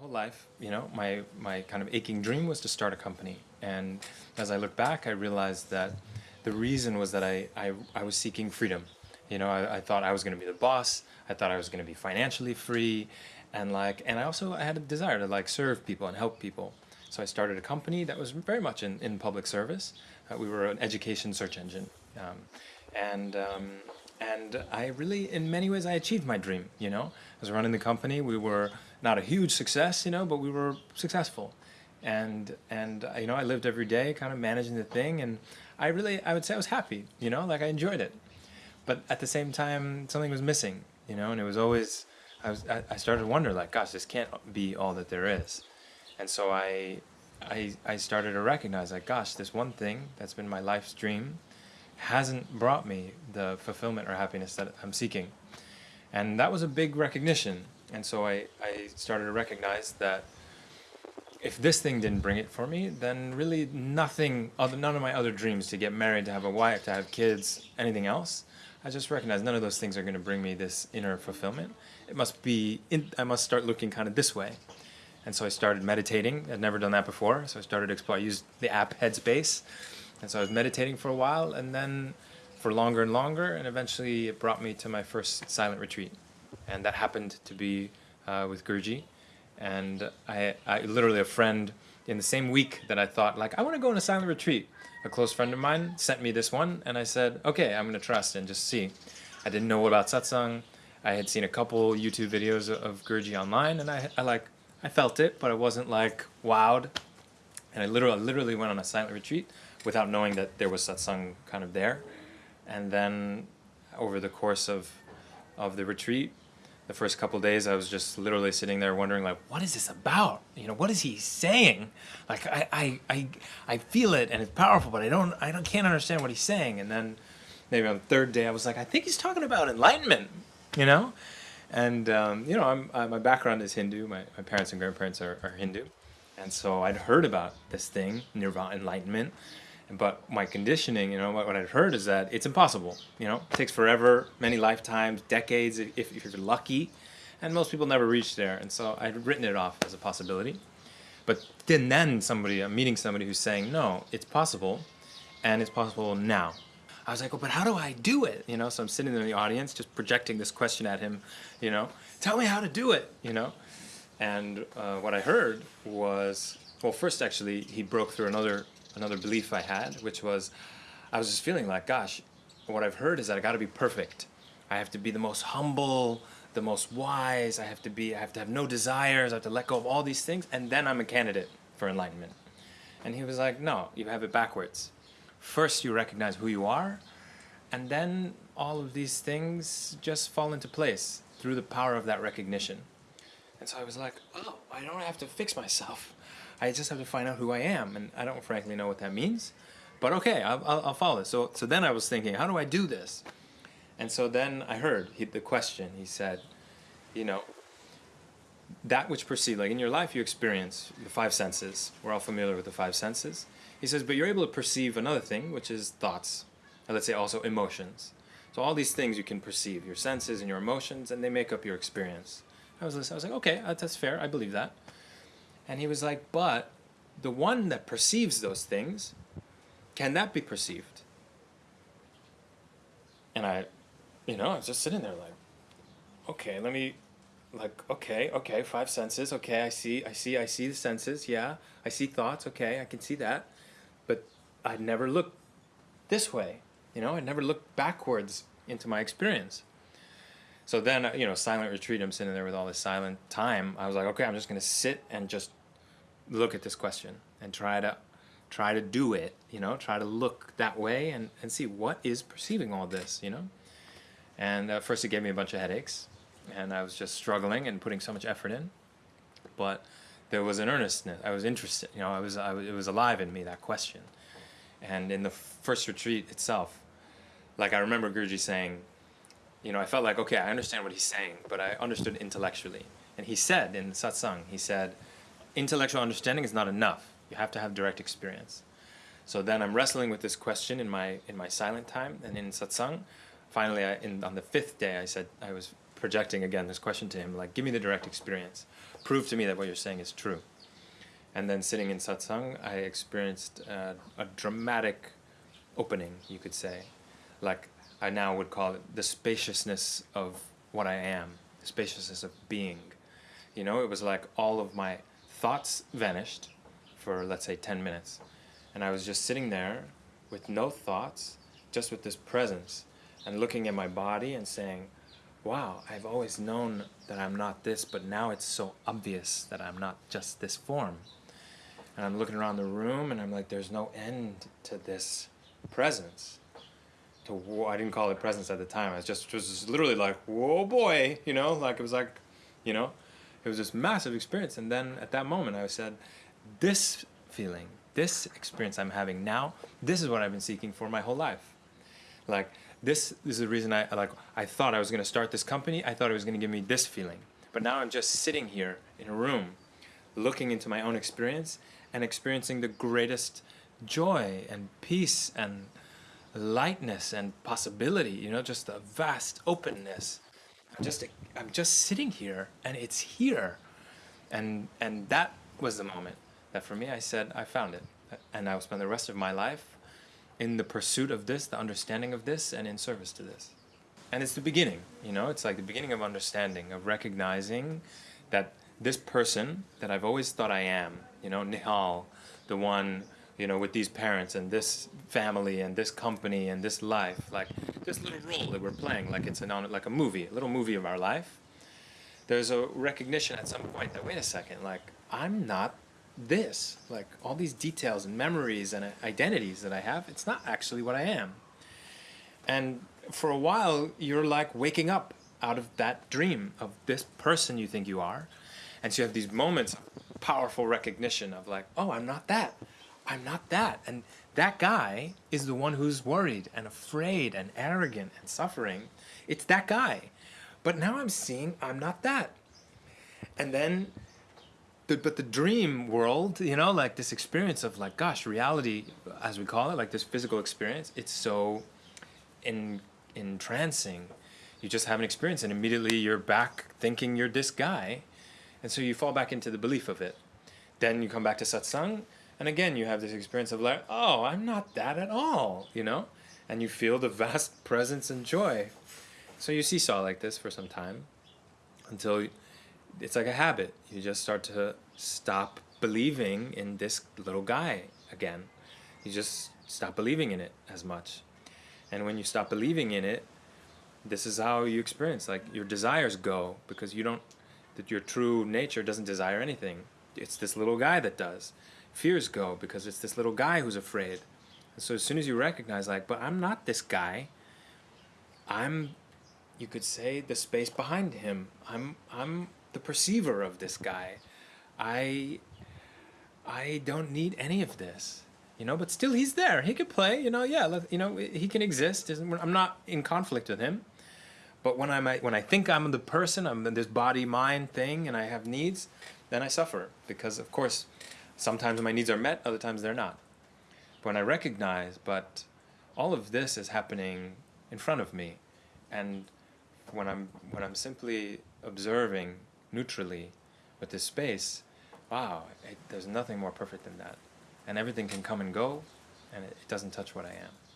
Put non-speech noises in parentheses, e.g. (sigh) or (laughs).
whole life, you know, my, my kind of aching dream was to start a company. And as I look back, I realized that the reason was that I, I, I was seeking freedom. You know, I, I thought I was going to be the boss. I thought I was going to be financially free. And like, and I also I had a desire to like serve people and help people. So I started a company that was very much in, in public service. Uh, we were an education search engine. Um, and um, and I really, in many ways, I achieved my dream, you know. I was running the company, we were not a huge success, you know, but we were successful. And, and uh, you know, I lived every day kind of managing the thing, and I really, I would say I was happy, you know, like I enjoyed it. But at the same time, something was missing, you know, and it was always, I, was, I, I started to wonder, like, gosh, this can't be all that there is. And so I, I, I started to recognize, like, gosh, this one thing that's been my life's dream, hasn't brought me the fulfillment or happiness that I'm seeking. And that was a big recognition. And so I, I started to recognize that if this thing didn't bring it for me, then really nothing, other, none of my other dreams to get married, to have a wife, to have kids, anything else, I just recognized none of those things are going to bring me this inner fulfillment. It must be, in, I must start looking kind of this way. And so I started meditating. I'd never done that before. So I started to explore, I used the app Headspace and so I was meditating for a while and then for longer and longer and eventually it brought me to my first silent retreat. And that happened to be uh, with Guruji. And I, I literally a friend in the same week that I thought like, I want to go on a silent retreat. A close friend of mine sent me this one and I said, okay, I'm going to trust and just see. I didn't know about satsang. I had seen a couple YouTube videos of Guruji online and I, I like, I felt it, but I wasn't like wowed. And I literally, literally went on a silent retreat without knowing that there was satsang kind of there. And then over the course of, of the retreat, the first couple days I was just literally sitting there wondering like, what is this about? You know, what is he saying? Like I, I, I, I feel it and it's powerful, but I don't, I don't, can't understand what he's saying. And then maybe on the third day I was like, I think he's talking about enlightenment, you know? And, um, you know, I'm, uh, my background is Hindu. My, my parents and grandparents are, are Hindu. And so I'd heard about this thing, nirvana, enlightenment. But my conditioning, you know, what, what I'd heard is that it's impossible. You know, it takes forever, many lifetimes, decades, if, if you're lucky. And most people never reach there. And so I'd written it off as a possibility. But then, then somebody, I'm meeting somebody who's saying, no, it's possible, and it's possible now. I was like, well, but how do I do it? You know, so I'm sitting there in the audience just projecting this question at him, you know, tell me how to do it, you know? And uh, what I heard was, well, first actually, he broke through another another belief I had, which was I was just feeling like, gosh, what I've heard is that I got to be perfect. I have to be the most humble, the most wise. I have to be. I have to have no desires. I have to let go of all these things, and then I'm a candidate for enlightenment. And he was like, no, you have it backwards. First, you recognize who you are, and then all of these things just fall into place through the power of that recognition. And so I was like, oh, I don't have to fix myself. I just have to find out who I am, and I don't frankly know what that means. But okay, I'll, I'll, I'll follow. So, so then I was thinking, how do I do this? And so then I heard he, the question. He said, you know, that which perceive, like in your life you experience the five senses. We're all familiar with the five senses. He says, but you're able to perceive another thing, which is thoughts. Or let's say also emotions. So all these things you can perceive, your senses and your emotions, and they make up your experience. I was, I was like, okay, that's fair. I believe that. And he was like, but the one that perceives those things, can that be perceived? And I, you know, I was just sitting there like, okay, let me, like, okay, okay, five senses, okay, I see, I see, I see the senses, yeah, I see thoughts, okay, I can see that, but I'd never looked this way, you know, I never looked backwards into my experience. So then, you know, silent retreat, I'm sitting there with all this silent time. I was like, okay, I'm just going to sit and just look at this question and try to try to do it, you know, try to look that way and, and see what is perceiving all this, you know. And uh, first it gave me a bunch of headaches and I was just struggling and putting so much effort in. But there was an earnestness. I was interested, you know, I was, I was, it was alive in me, that question. And in the first retreat itself, like I remember Guruji saying, you know, I felt like, okay, I understand what he's saying, but I understood intellectually. And he said in satsang, he said, intellectual understanding is not enough. You have to have direct experience. So then I'm wrestling with this question in my in my silent time and in satsang. Finally, I, in, on the fifth day, I said I was projecting again this question to him, like, give me the direct experience. Prove to me that what you're saying is true. And then sitting in satsang, I experienced uh, a dramatic opening, you could say. Like, I now would call it the spaciousness of what I am, the spaciousness of being. You know, it was like all of my thoughts vanished for, let's say, 10 minutes. And I was just sitting there with no thoughts, just with this presence, and looking at my body and saying, wow, I've always known that I'm not this, but now it's so obvious that I'm not just this form. And I'm looking around the room and I'm like, there's no end to this presence. To I didn't call it presence at the time. I was just, just literally like, whoa boy, you know, like it was like, you know, it was this massive experience. And then at that moment I said, this feeling, this experience I'm having now, this is what I've been seeking for my whole life. Like this, this is the reason I like I thought I was going to start this company. I thought it was going to give me this feeling. But now I'm just sitting here in a room looking into my own experience and experiencing the greatest joy and peace and lightness and possibility, you know, just a vast openness. I'm just I'm just sitting here and it's here. And and that was the moment that for me I said I found it. And I will spend the rest of my life in the pursuit of this, the understanding of this, and in service to this. And it's the beginning, you know, it's like the beginning of understanding, of recognizing that this person that I've always thought I am, you know, Nihal, the one, you know, with these parents and this family and this company and this life, like this little role that we're playing, like it's an, like a movie, a little movie of our life. There's a recognition at some point that, wait a second, like, I'm not this, like all these details and memories and identities that I have, it's not actually what I am. And for a while, you're like waking up out of that dream of this person you think you are. And so you have these moments of powerful recognition of like, oh, I'm not that. I'm not that. And that guy is the one who's worried and afraid and arrogant and suffering. It's that guy. But now I'm seeing I'm not that. And then the, but the dream world, you know, like this experience of like, gosh, reality, as we call it, like this physical experience, it's so in, entrancing. You just have an experience and immediately you're back thinking you're this guy. And so you fall back into the belief of it. Then you come back to satsang and again you have this experience of like, oh, I'm not that at all, you know? And you feel the vast (laughs) presence and joy. So you seesaw like this for some time until it's like a habit. You just start to stop believing in this little guy again. You just stop believing in it as much. And when you stop believing in it, this is how you experience like your desires go because you don't that your true nature doesn't desire anything. It's this little guy that does. Fears go because it's this little guy who's afraid. And so as soon as you recognize like, but I'm not this guy. I'm you could say the space behind him. I'm I'm the perceiver of this guy. I I don't need any of this, you know. But still, he's there. He could play, you know. Yeah, let, you know, he can exist. I'm not in conflict with him. But when I'm when I think I'm the person, I'm this body mind thing, and I have needs, then I suffer because, of course, sometimes my needs are met, other times they're not. When I recognize, but all of this is happening in front of me, and when I'm when I'm simply observing neutrally with this space, wow, it, there's nothing more perfect than that. And everything can come and go, and it, it doesn't touch what I am.